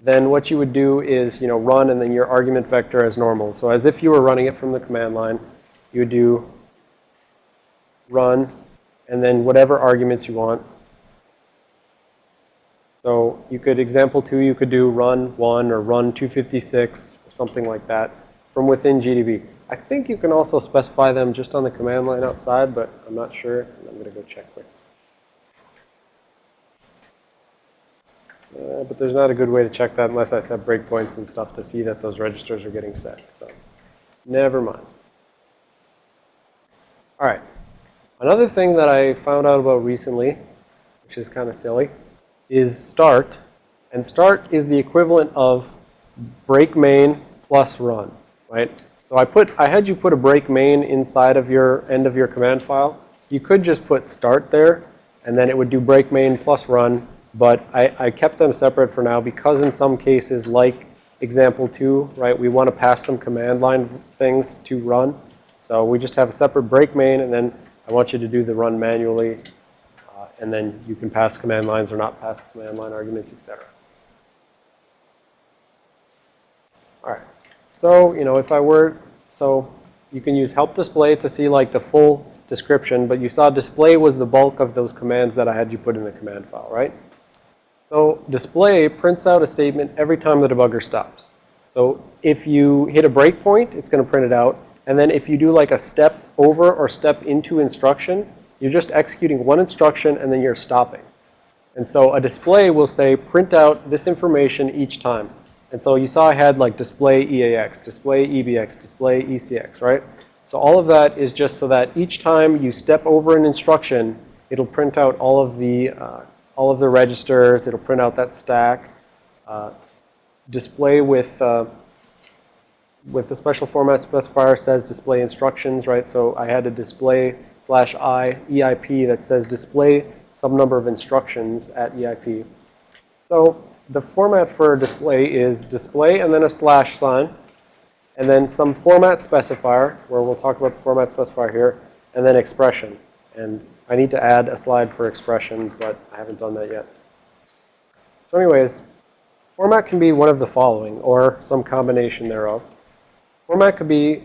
then what you would do is, you know, run and then your argument vector as normal. So as if you were running it from the command line, you would do run and then whatever arguments you want. So you could, example two, you could do run 1 or run 256 or something like that from within GDB. I think you can also specify them just on the command line outside, but I'm not sure. I'm going to go check quick. Uh, but there's not a good way to check that unless I set breakpoints and stuff to see that those registers are getting set. So never mind. All right. Another thing that I found out about recently, which is kind of silly, is start. And start is the equivalent of break main plus run, right? So I put, I had you put a break main inside of your end of your command file. You could just put start there, and then it would do break main plus run, but I, I kept them separate for now because in some cases, like example two, right, we want to pass some command line things to run. So we just have a separate break main, and then I want you to do the run manually. Uh, and then you can pass command lines or not pass command line arguments, etc. All right. So, you know, if I were, so you can use help display to see like the full description, but you saw display was the bulk of those commands that I had you put in the command file, right? So display prints out a statement every time the debugger stops. So if you hit a breakpoint, it's going to print it out. And then if you do like a step over or step into instruction, you're just executing one instruction and then you're stopping. And so a display will say print out this information each time. And so you saw I had like display EAX, display EBX, display ECX, right? So all of that is just so that each time you step over an instruction, it'll print out all of the uh, all of the registers. It'll print out that stack. Uh, display with uh, with the special format specifier says display instructions, right? So I had a display slash i EIP that says display some number of instructions at EIP. So the format for display is display and then a slash sign, and then some format specifier, where we'll talk about the format specifier here, and then expression. And I need to add a slide for expression, but I haven't done that yet. So anyways, format can be one of the following, or some combination thereof. Format could be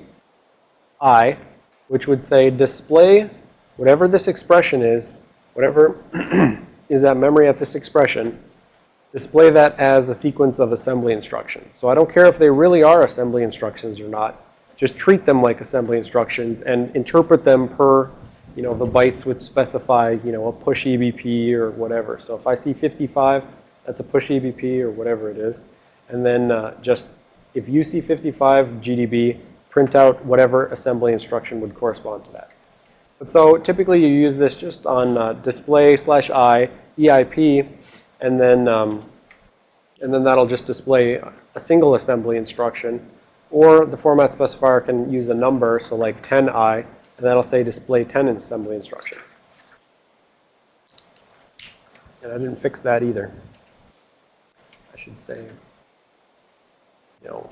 I, which would say display whatever this expression is, whatever [CLEARS THROAT] is that memory at this expression, display that as a sequence of assembly instructions. So I don't care if they really are assembly instructions or not. Just treat them like assembly instructions and interpret them per, you know, the bytes which specify, you know, a push EBP or whatever. So if I see 55, that's a push EBP or whatever it is. And then uh, just, if you see 55 GDB, print out whatever assembly instruction would correspond to that. But so typically you use this just on uh, display slash i, EIP, and then, um, and then that'll just display a single assembly instruction. Or the format specifier can use a number, so like 10i, and that'll say display 10 assembly instructions. And I didn't fix that either. I should say, you know,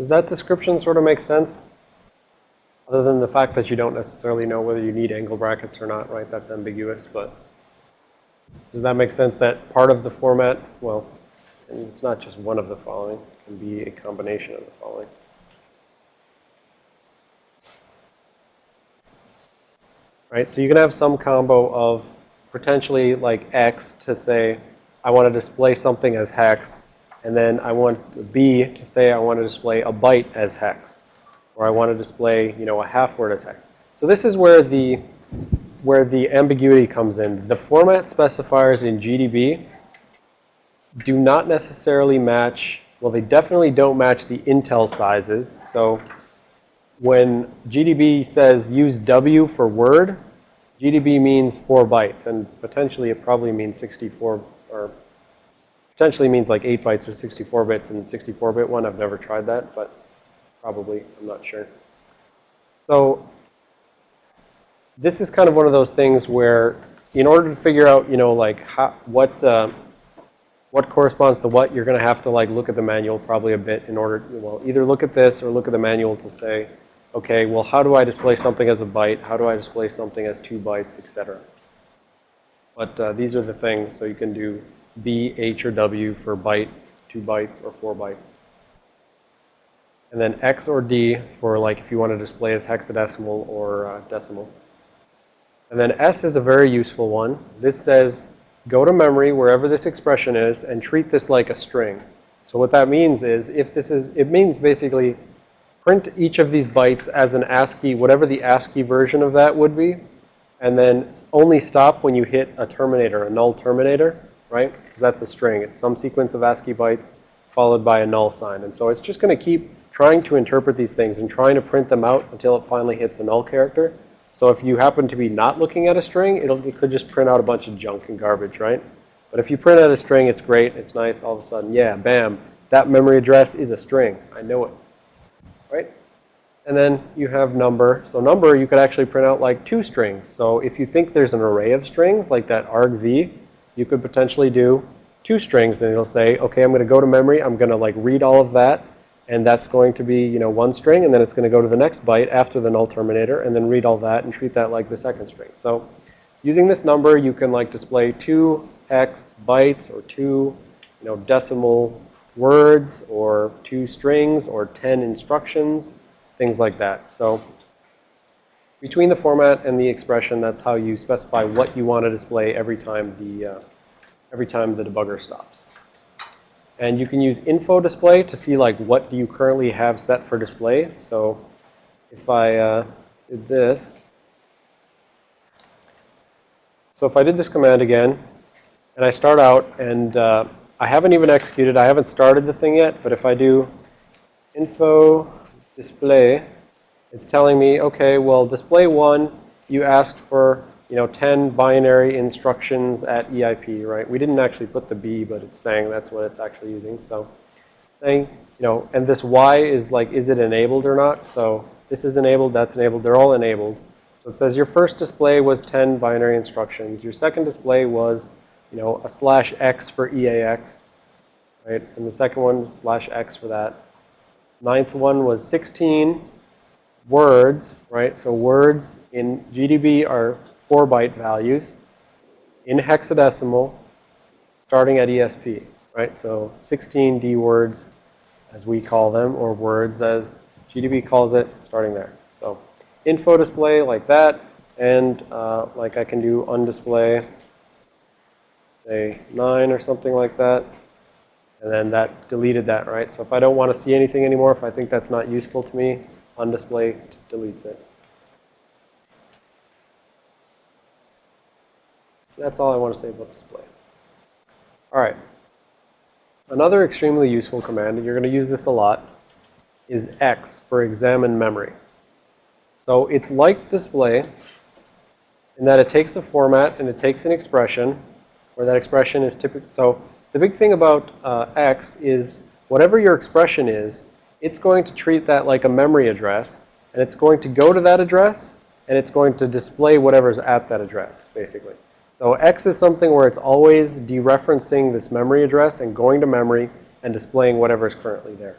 Does that description sort of make sense? Other than the fact that you don't necessarily know whether you need angle brackets or not, right? That's ambiguous, but does that make sense that part of the format, well, and it's not just one of the following, it can be a combination of the following. Right, so you can have some combo of potentially like X to say, I want to display something as hex, and then I want B to say I want to display a byte as hex. Or I want to display, you know, a half word as hex. So this is where the, where the ambiguity comes in. The format specifiers in GDB do not necessarily match, well, they definitely don't match the Intel sizes. So when GDB says use W for word, GDB means 4 bytes. And potentially it probably means 64 or potentially means like 8 bytes or 64 bits and 64-bit one. I've never tried that, but probably, I'm not sure. So this is kind of one of those things where in order to figure out, you know, like how, what, uh, what corresponds to what, you're going to have to like look at the manual probably a bit in order, to, well, either look at this or look at the manual to say, okay, well, how do I display something as a byte? How do I display something as two bytes, etc. But uh, these are the things, so you can do B, H, or W for byte, two bytes, or four bytes. And then X or D for like if you want to display as hexadecimal or uh, decimal. And then S is a very useful one. This says go to memory wherever this expression is and treat this like a string. So what that means is if this is, it means basically print each of these bytes as an ASCII, whatever the ASCII version of that would be, and then only stop when you hit a terminator, a null terminator, right? Because that's a string. It's some sequence of ASCII bytes followed by a null sign. And so it's just going to keep trying to interpret these things and trying to print them out until it finally hits a null character. So if you happen to be not looking at a string, it'll, it could just print out a bunch of junk and garbage, right? But if you print out a string, it's great, it's nice, all of a sudden, yeah, bam, that memory address is a string. I know it, right? And then you have number. So number, you could actually print out like two strings. So if you think there's an array of strings, like that argv, you could potentially do two strings. And it'll say, okay, I'm going to go to memory. I'm going to like read all of that. And that's going to be, you know, one string. And then it's going to go to the next byte after the null terminator and then read all that and treat that like the second string. So using this number, you can like display two hex bytes or two, you know, decimal words or two strings or 10 instructions, things like that. So between the format and the expression, that's how you specify what you want to display every time the, uh, every time the debugger stops. And you can use info display to see like what do you currently have set for display. So if I uh, did this, so if I did this command again, and I start out and uh, I haven't even executed, I haven't started the thing yet, but if I do info display, it's telling me, okay, well, display one, you asked for, you know, 10 binary instructions at EIP, right? We didn't actually put the B, but it's saying that's what it's actually using. So saying, you know, and this Y is like, is it enabled or not? So this is enabled, that's enabled, they're all enabled. So it says your first display was 10 binary instructions. Your second display was, you know, a slash X for EAX, right? And the second one, slash X for that. Ninth one was 16 words, right? So words in GDB are 4 byte values in hexadecimal starting at ESP, right? So 16 D words as we call them or words as GDB calls it starting there. So info display like that and uh, like I can do undisplay say 9 or something like that. And then that deleted that, right? So if I don't want to see anything anymore, if I think that's not useful to me, undisplay deletes it. That's all I want to say about display. All right. Another extremely useful command, and you're going to use this a lot, is X for examine memory. So it's like display in that it takes a format and it takes an expression, where that expression is typically, so the big thing about uh, X is whatever your expression is, it's going to treat that like a memory address, and it's going to go to that address, and it's going to display whatever's at that address, basically. So X is something where it's always dereferencing this memory address and going to memory and displaying whatever is currently there.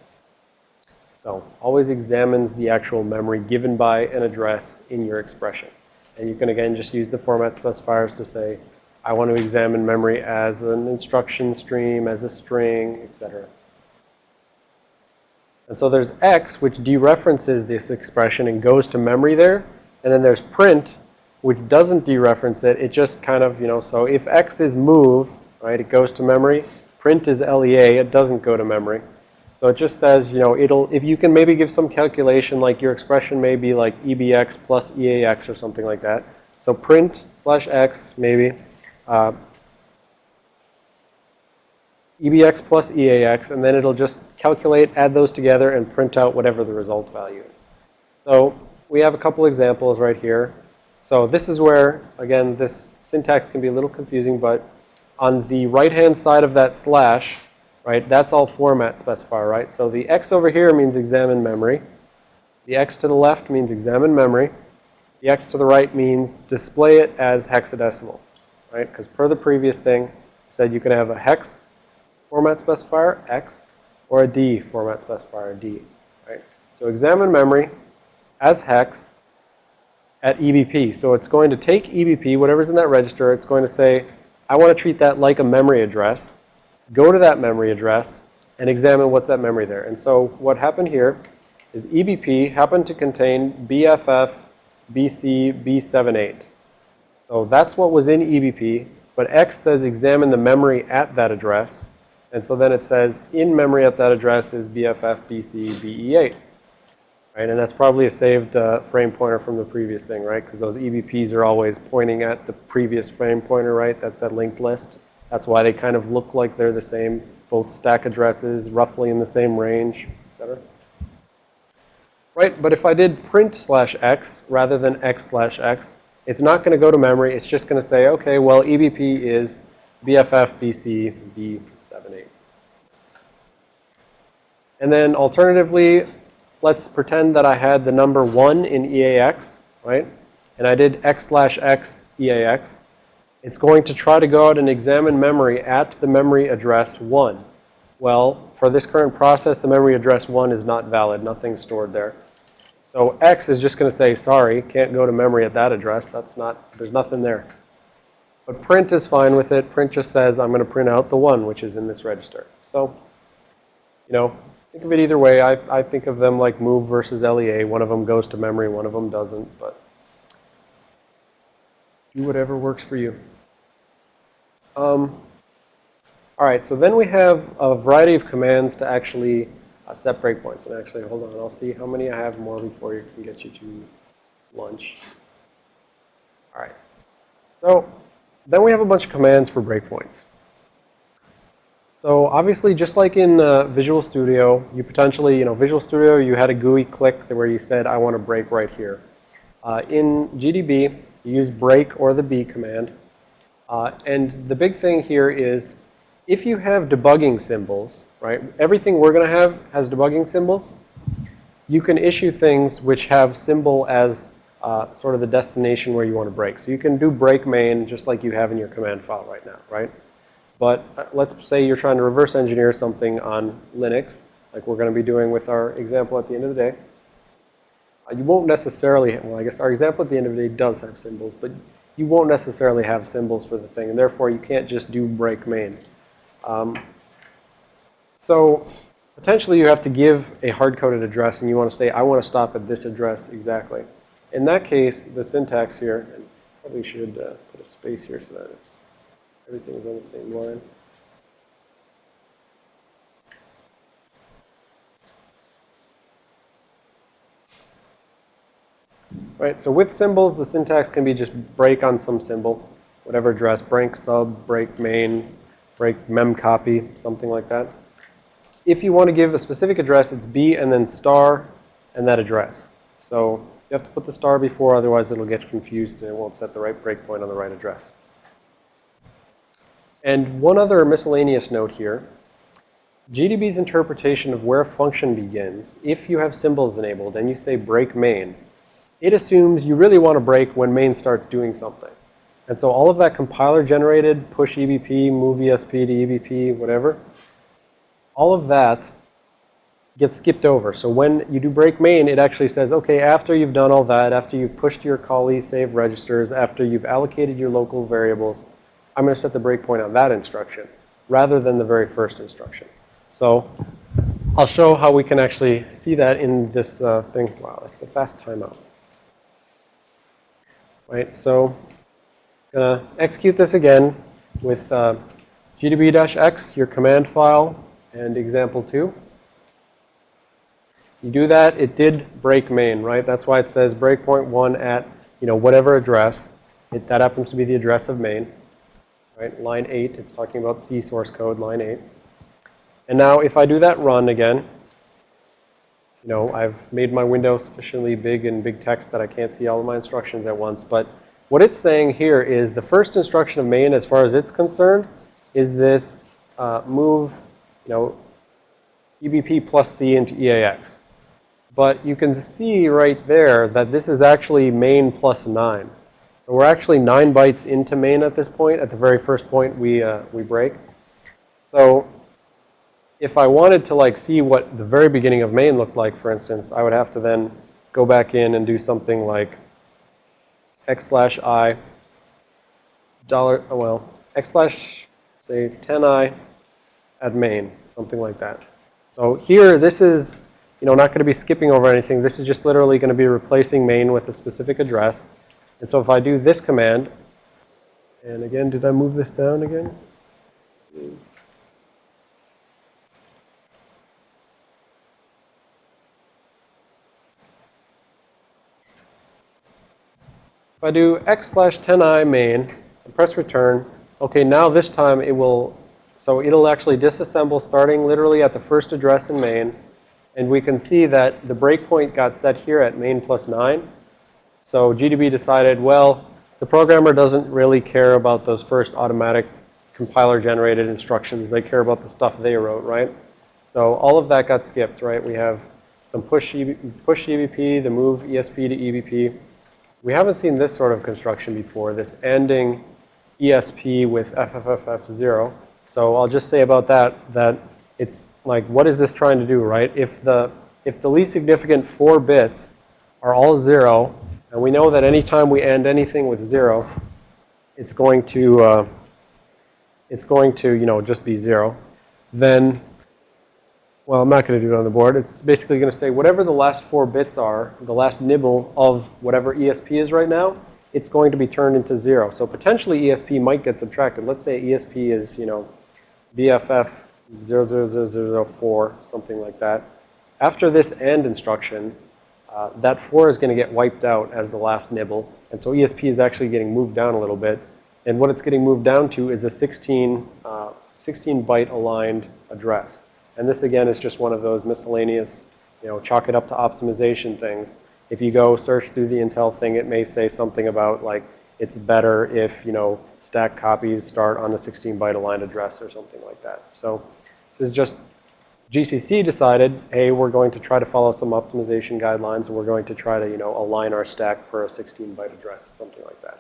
So always examines the actual memory given by an address in your expression. And you can, again, just use the format specifiers to say, I want to examine memory as an instruction stream, as a string, etc. And so there's X, which dereferences this expression and goes to memory there. And then there's print, which doesn't dereference it. It just kind of, you know, so if X is move, right, it goes to memory. Print is LEA, it doesn't go to memory. So it just says, you know, it'll, if you can maybe give some calculation, like your expression may be like EBX plus EAX or something like that. So print slash X, maybe. Uh, EBX plus EAX, and then it'll just calculate, add those together, and print out whatever the result value is. So we have a couple examples right here. So this is where, again, this syntax can be a little confusing, but on the right-hand side of that slash, right, that's all format specifier, right? So the X over here means examine memory. The X to the left means examine memory. The X to the right means display it as hexadecimal, right? Because per the previous thing, said you can have a hex format specifier, X, or a D format specifier, D, right? So examine memory as hex at EBP. So it's going to take EBP, whatever's in that register, it's going to say, I want to treat that like a memory address, go to that memory address, and examine what's that memory there. And so what happened here is EBP happened to contain BFF BC B78. So that's what was in EBP, but X says examine the memory at that address. And so then it says in memory at that address is BFF BC BE8. Right, and that's probably a saved uh, frame pointer from the previous thing, right? Because those EBPs are always pointing at the previous frame pointer, right? That's that linked list. That's why they kind of look like they're the same, both stack addresses, roughly in the same range, et cetera. Right, but if I did print slash x rather than x slash x, it's not going to go to memory. It's just going to say, okay, well, EBP is BFF BC B78. And then alternatively, let's pretend that I had the number 1 in EAX, right? And I did x slash x EAX. It's going to try to go out and examine memory at the memory address 1. Well, for this current process, the memory address 1 is not valid. Nothing's stored there. So x is just going to say, sorry, can't go to memory at that address. That's not, there's nothing there. But print is fine with it. Print just says, I'm going to print out the 1, which is in this register. So, you know, think of it either way. I, I think of them like move versus LEA. One of them goes to memory, one of them doesn't. But do whatever works for you. Um, all right, so then we have a variety of commands to actually uh, set breakpoints. And actually, hold on, I'll see how many I have more before you can get you to lunch. All right. So then we have a bunch of commands for breakpoints. So obviously, just like in uh, Visual Studio, you potentially, you know, Visual Studio, you had a GUI click where you said, I want to break right here. Uh, in GDB, you use break or the B command. Uh, and the big thing here is if you have debugging symbols, right, everything we're going to have has debugging symbols, you can issue things which have symbol as uh, sort of the destination where you want to break. So you can do break main just like you have in your command file right now, right? But uh, let's say you're trying to reverse engineer something on Linux, like we're going to be doing with our example at the end of the day. Uh, you won't necessarily, well, I guess our example at the end of the day does have symbols, but you won't necessarily have symbols for the thing, and therefore you can't just do break main. Um, so potentially you have to give a hard-coded address, and you want to say, I want to stop at this address exactly. In that case, the syntax here, and probably should uh, put a space here so that it's everything's on the same line. Right, so with symbols, the syntax can be just break on some symbol, whatever address, break sub, break main, break mem copy, something like that. If you want to give a specific address, it's B and then star and that address. So you have to put the star before, otherwise it'll get confused and it won't set the right breakpoint on the right address. And one other miscellaneous note here. GDB's interpretation of where a function begins, if you have symbols enabled and you say break main, it assumes you really want to break when main starts doing something. And so all of that compiler generated, push EBP, move ESP to EBP, whatever, all of that gets skipped over. So when you do break main, it actually says, okay, after you've done all that, after you've pushed your callee save registers, after you've allocated your local variables, I'm going to set the breakpoint on that instruction rather than the very first instruction. So I'll show how we can actually see that in this uh, thing. Wow, it's a fast timeout. Right, so I'm going to execute this again with uh, gdb-x, your command file, and example 2. You do that, it did break main, right? That's why it says breakpoint 1 at, you know, whatever address. It, that happens to be the address of main. Right, line 8, it's talking about C source code, line 8. And now if I do that run again, you know, I've made my window sufficiently big and big text that I can't see all of my instructions at once. But what it's saying here is the first instruction of main, as far as it's concerned, is this uh, move, you know, EBP plus C into EAX. But you can see right there that this is actually main plus 9. We're actually 9 bytes into main at this point, at the very first point we, uh, we break. So if I wanted to like see what the very beginning of main looked like, for instance, I would have to then go back in and do something like x slash i dollar, oh well, x slash, say, 10i at main, something like that. So here, this is, you know, not going to be skipping over anything. This is just literally going to be replacing main with a specific address. And so if I do this command, and again, did I move this down again? If I do x slash 10i main and press return, okay, now this time it will, so it'll actually disassemble starting literally at the first address in main. And we can see that the breakpoint got set here at main plus 9. So GDB decided, well, the programmer doesn't really care about those first automatic compiler generated instructions. They care about the stuff they wrote, right? So all of that got skipped, right? We have some push, push EBP, the move ESP to EBP. We haven't seen this sort of construction before, this ANDing ESP with FFFF0. So I'll just say about that, that it's like, what is this trying to do, right? If the, if the least significant four bits are all zero, and we know that anytime we AND anything with zero, it's going to, uh, it's going to, you know, just be zero, then well, I'm not going to do it on the board. It's basically going to say whatever the last four bits are, the last nibble of whatever ESP is right now, it's going to be turned into zero. So potentially ESP might get subtracted. Let's say ESP is, you know, BFF 00004, something like that. After this AND instruction, uh, that 4 is going to get wiped out as the last nibble. And so ESP is actually getting moved down a little bit. And what it's getting moved down to is a 16, uh, 16 byte aligned address. And this again is just one of those miscellaneous, you know, chalk it up to optimization things. If you go search through the Intel thing, it may say something about like it's better if, you know, stack copies start on a 16 byte aligned address or something like that. So this is just GCC decided, hey, we're going to try to follow some optimization guidelines and we're going to try to, you know, align our stack for a 16 byte address, something like that.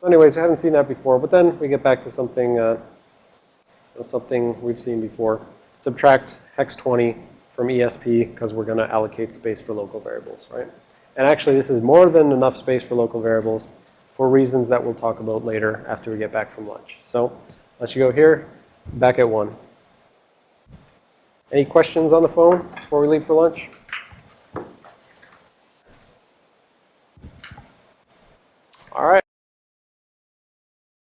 So anyways, we haven't seen that before, but then we get back to something, uh, something we've seen before. Subtract hex 20 from ESP because we're going to allocate space for local variables, right? And actually, this is more than enough space for local variables for reasons that we'll talk about later after we get back from lunch. So let's go here, back at 1. Any questions on the phone before we leave for lunch? All right.